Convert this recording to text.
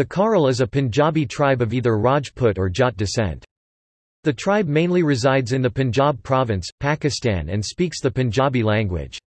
The Kharal is a Punjabi tribe of either Rajput or Jat descent. The tribe mainly resides in the Punjab province, Pakistan and speaks the Punjabi language.